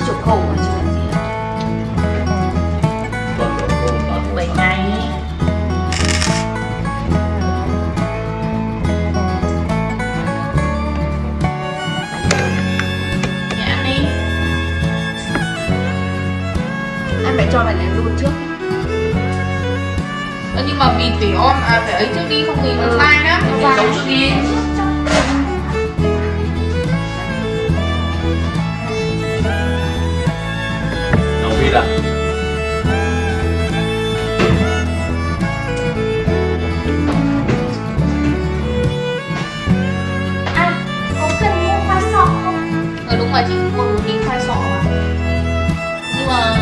mấy chục khô mà chứ gì bảy ngày ăn đi anh phải cho mày lên luôn trước nhưng mà vì tỉ om à phải ấy trước đi không thì nó ừ. sai đó mình giống trước đi. Ý à? À, có cần mua khoai sọ không? ờ đúng rồi chị mua một tí khoai sọ mà nhưng mà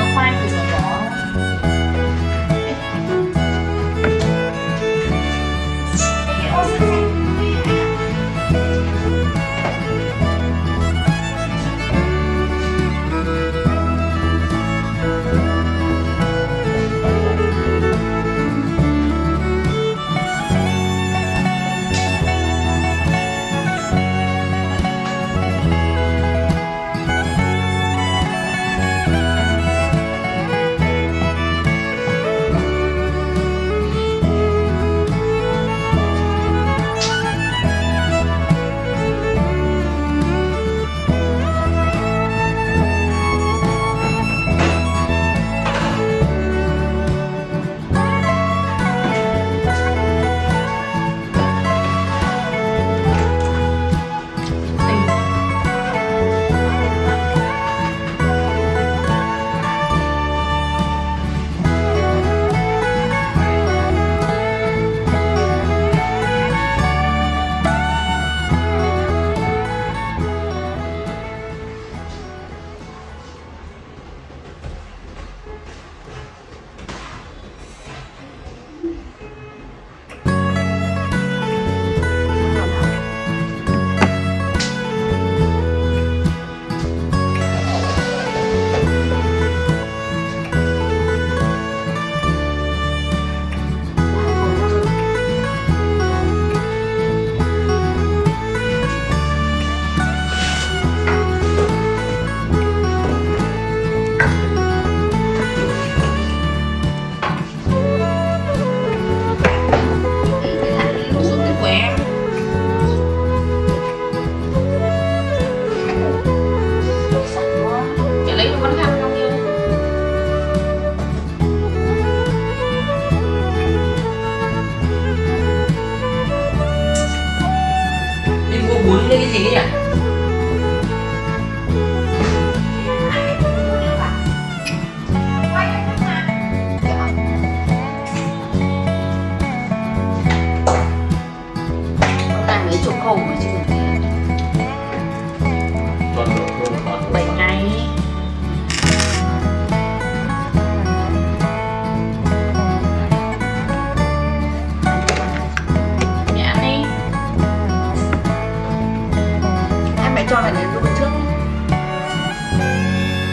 Phải cho vào đến luôn trước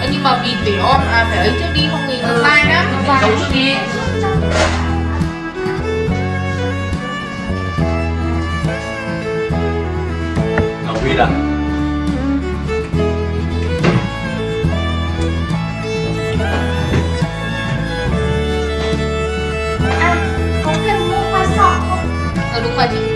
Ờ, nhưng mà vì phải on à phải ấy trước đi không thì nó Ừ. sai đó Nó sai. giấu trước đi Đồng ý à? À, có cần mua khoai sọ không? ờ đúng rồi chị